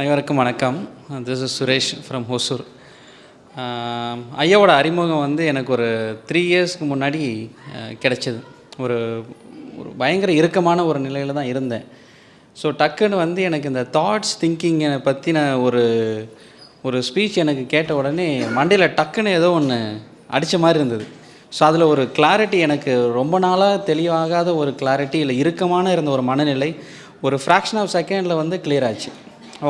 அனைவருக்கும் வணக்கம். This is Suresh from Hosur ஐயாவோட அறிமுகம் வந்து எனக்கு ஒரு த்ரீ இயர்ஸ்க்கு முன்னாடி கிடச்சிது கிடைச்சது. ஒரு ஒரு பயங்கர இறுக்கமான ஒரு நிலையில் தான் இருந்தேன். ஸோ டக்குன்னு வந்து எனக்கு இந்த தாட்ஸ் திங்கிங்கை பற்றின ஒரு ஒரு ஸ்பீச் எனக்கு கேட்ட உடனே மண்டையில் டக்குன்னு ஏதோ ஒன்று அடித்த மாதிரி இருந்தது. ஸோ அதில் ஒரு கிளாரிட்டி எனக்கு ரொம்ப நாளாக தெளிவாகாத ஒரு கிளாரிட்டி இல்லை இறுக்கமான இருந்த ஒரு மனநிலை ஒரு ஃப்ராக்ஷன் ஆஃப் செகண்டில் வந்து கிளியர் ஆச்சு.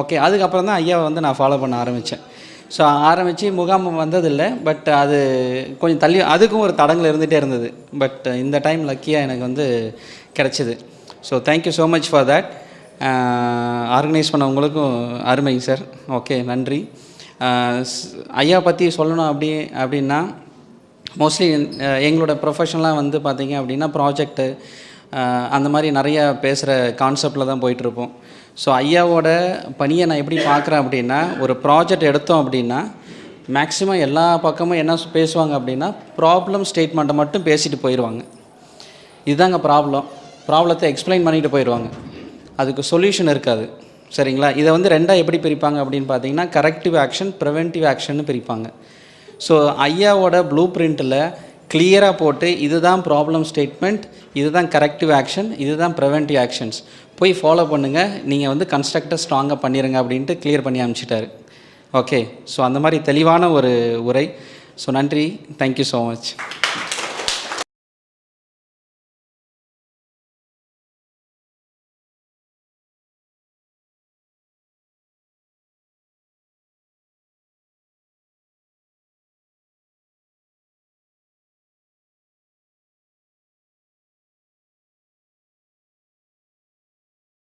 ஓகே அதுக்கப்புறம் தான் ஐயாவை வந்து நான் ஃபாலோ பண்ண ஆரம்பித்தேன் ஸோ ஆரம்பித்து முகாம் வந்ததில்லை பட் அது கொஞ்சம் தள்ளி அதுக்கும் ஒரு தடங்கள் இருந்துகிட்டே இருந்தது. பட் இந்த டைம் லக்கியாக எனக்கு வந்து கிடச்சிது. So thank you so much for that organise பண்ணவங்களுக்கும் அருமைங்க சார் ஓகே நன்றி. ஐயா பற்றி சொல்லணும் அப்படி அப்படின்னா மோஸ்ட்லி எங்களோட ப்ரொஃபஷனலாக வந்து பார்த்திங்க அப்படின்னா ப்ராஜெக்ட்டு அந்த மாதிரி நிறைய பேசுகிற கான்செப்டில் தான் போயிட்டுருப்போம். ஸோ ஐயாவோட பணியை நான் எப்படி பார்க்குறேன் அப்படின்னா ஒரு ப்ராஜெக்ட் எடுத்தோம் அப்படின்னா மேக்ஸிமம் எல்லா பக்கமும் என்ன பேசுவாங்க அப்படின்னா ப்ராப்ளம் ஸ்டேட்மெண்ட்டை மட்டும் பேசிட்டு போயிடுவாங்க இதுதாங்க ப்ராப்ளம் ப்ராப்ளத்தை எக்ஸ்பிளைன் பண்ணிட்டு போயிடுவாங்க அதுக்கு சொல்யூஷன் இருக்காது. சரிங்களா? இதை வந்து ரெண்டாக எப்படி பிரிப்பாங்க அப்படின்னு பார்த்தீங்கன்னா கரெக்டிவ் ஆக்ஷன் ப்ரிவென்டிவ் ஆக்ஷன்னு பிரிப்பாங்க. ஸோ ஐயாவோட ப்ளூ பிரிண்ட்டில் கிளியராக போட்டு இதுதான் ப்ராப்ளம் ஸ்டேட்மெண்ட் இதுதான் கரெக்டிவ் ஆக்ஷன் இதுதான் ப்ரிவென்டிவ் ஆக்ஷன்ஸ் போய் ஃபாலோ பண்ணுங்கள் நீங்கள் வந்து கன்ஸ்ட்ரக்டர் ஸ்ட்ராங்காக பண்ணிடுங்க அப்படின்ட்டு கிளியர் பண்ணி அனுப்பிச்சிட்டாரு. ஓகே ஸோ அந்த மாதிரி தெளிவான ஒரு உரை. ஸோ நன்றி. Thank you so much